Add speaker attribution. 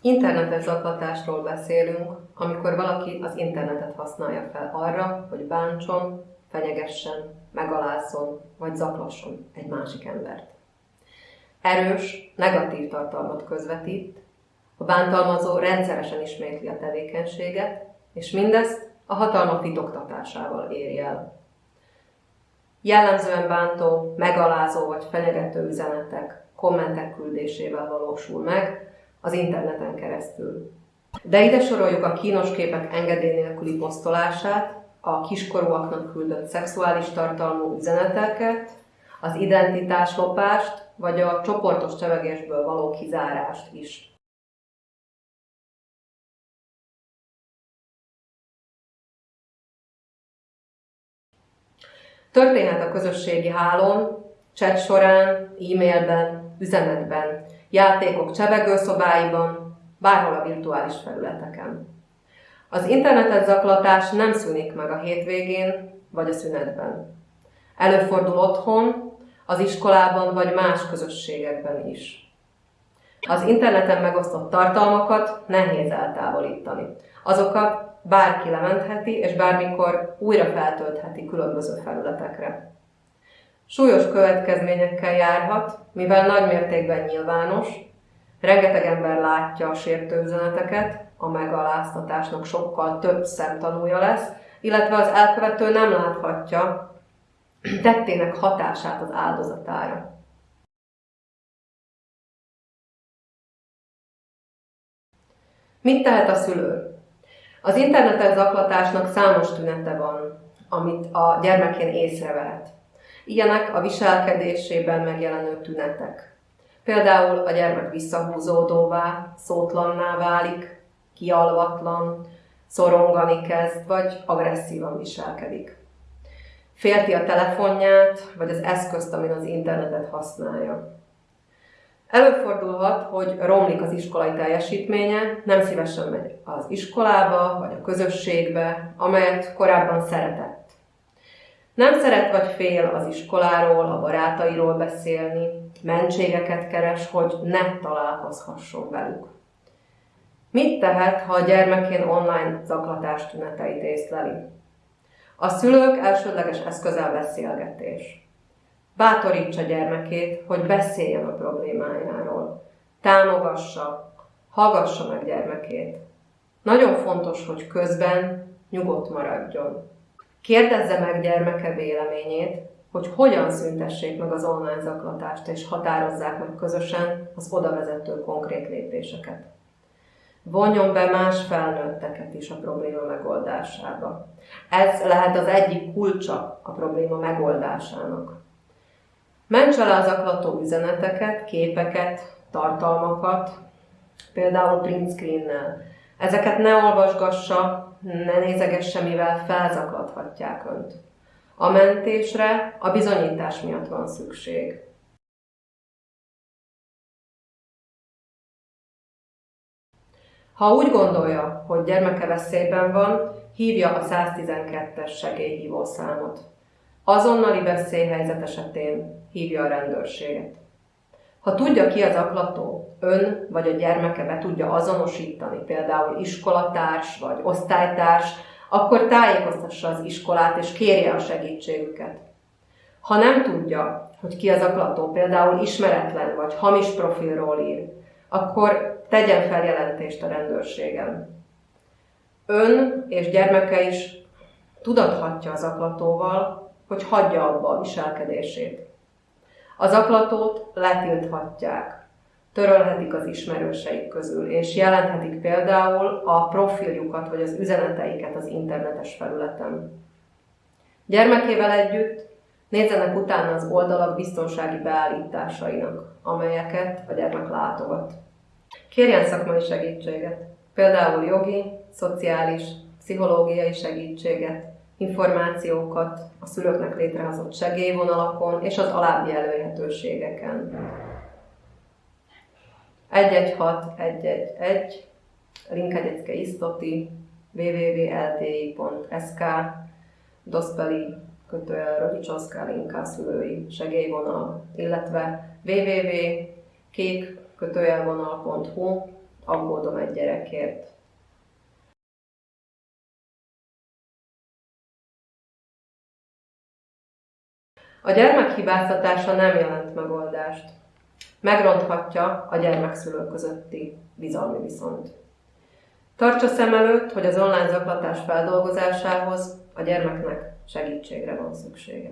Speaker 1: Internetes zaklatásról beszélünk, amikor valaki az internetet használja fel arra, hogy bántson, fenyegessen, megalázzon vagy zaklasson egy másik embert. Erős, negatív tartalmat közvetít, a bántalmazó rendszeresen ismétli a tevékenységet, és mindezt a hatalma titoktatásával éri el. Jellemzően bántó, megalázó vagy fenyegető üzenetek, kommentek küldésével valósul meg az interneten keresztül. De ide soroljuk a kínos képek engedély nélküli posztolását, a kiskorúaknak küldött szexuális tartalmú üzeneteket, az identitáslopást, vagy a csoportos csevegésből való kizárást is. Történhet a közösségi hálón, chat során, e-mailben, üzenetben, játékok csevegőszobáiban, bárhol a virtuális felületeken. Az internetes zaklatás nem szűnik meg a hétvégén vagy a szünetben. Előfordul otthon, az iskolában vagy más közösségekben is. Az interneten megosztott tartalmakat nehéz eltávolítani. Azokat bárki lementheti, és bármikor újra feltöltheti különböző felületekre. Súlyos következményekkel járhat, mivel nagy mértékben nyilvános, rengeteg ember látja a sértő üzeneteket, a megaláztatásnak sokkal több szemtanúja lesz, illetve az elkövető nem láthatja tettének hatását az áldozatára. Mit tehet a szülő? Az internetes zaklatásnak számos tünete van, amit a gyermekén észrevehet. Ilyenek a viselkedésében megjelenő tünetek. Például a gyermek visszahúzódóvá, szótlanná válik, kialvatlan, szorongani kezd, vagy agresszívan viselkedik. Félti a telefonját, vagy az eszközt, amin az internetet használja. Előfordulhat, hogy romlik az iskolai teljesítménye, nem szívesen megy az iskolába vagy a közösségbe, amelyet korábban szeretett. Nem szeret vagy fél az iskoláról, a barátairól beszélni, mentségeket keres, hogy ne találkozhasson velük. Mit tehet, ha a gyermekén online zaklatás tüneteit észleli? A szülők elsődleges eszköze a beszélgetés. Bátorítsa gyermekét, hogy beszéljen a problémájáról. Támogassa, hallgassa meg gyermekét. Nagyon fontos, hogy közben nyugodt maradjon. Kérdezze meg gyermeke véleményét, hogy hogyan szüntessék meg az online zaklatást, és határozzák meg közösen az oda vezető konkrét lépéseket. Vonjon be más felnőtteket is a probléma megoldásába. Ez lehet az egyik kulcsa a probléma megoldásának. Mentse le az aklató üzeneteket, képeket, tartalmakat, például print screen-nel. Ezeket ne olvasgassa, ne nézegesse, mivel felzaklathatják önt. A mentésre a bizonyítás miatt van szükség. Ha úgy gondolja, hogy gyermeke veszélyben van, hívja a 112-es segélyhívószámot. Azonnali veszélyhelyzet esetén hívja a rendőrséget. Ha tudja ki az aklató, ön vagy a gyermeke be tudja azonosítani, például iskolatárs vagy osztálytárs, akkor tájékoztassa az iskolát és kérje a segítségüket. Ha nem tudja, hogy ki az aklató, például ismeretlen vagy hamis profilról ír, akkor tegyen feljelentést a rendőrségen. Ön és gyermeke is tudathatja az aklatóval, hogy hagyja abba a viselkedését. Az aklatót letilthatják, törölhetik az ismerőseik közül, és jelenthetik például a profiljukat vagy az üzeneteiket az internetes felületen. Gyermekével együtt nézzenek utána az oldalak biztonsági beállításainak, amelyeket a gyermek látogat. Kérjen szakmai segítséget, például jogi, szociális, pszichológiai segítséget, információkat a szülőknek létrehozott segélyvonalakon és az alábbi elérhetőségeken. 116 111 Linkegyecke Isztoti www.lti.sk Doszpeli kötőjel Rodicsovszka Linka szülői segélyvonal, illetve www.kék kötőjelvonal.hu aggódom egy gyerekért. A gyermek hibáztatása nem jelent megoldást. Megronthatja a gyermekszülő közötti bizalmi viszont. Tartsa szem előtt, hogy az online zaklatás feldolgozásához a gyermeknek segítségre van szüksége.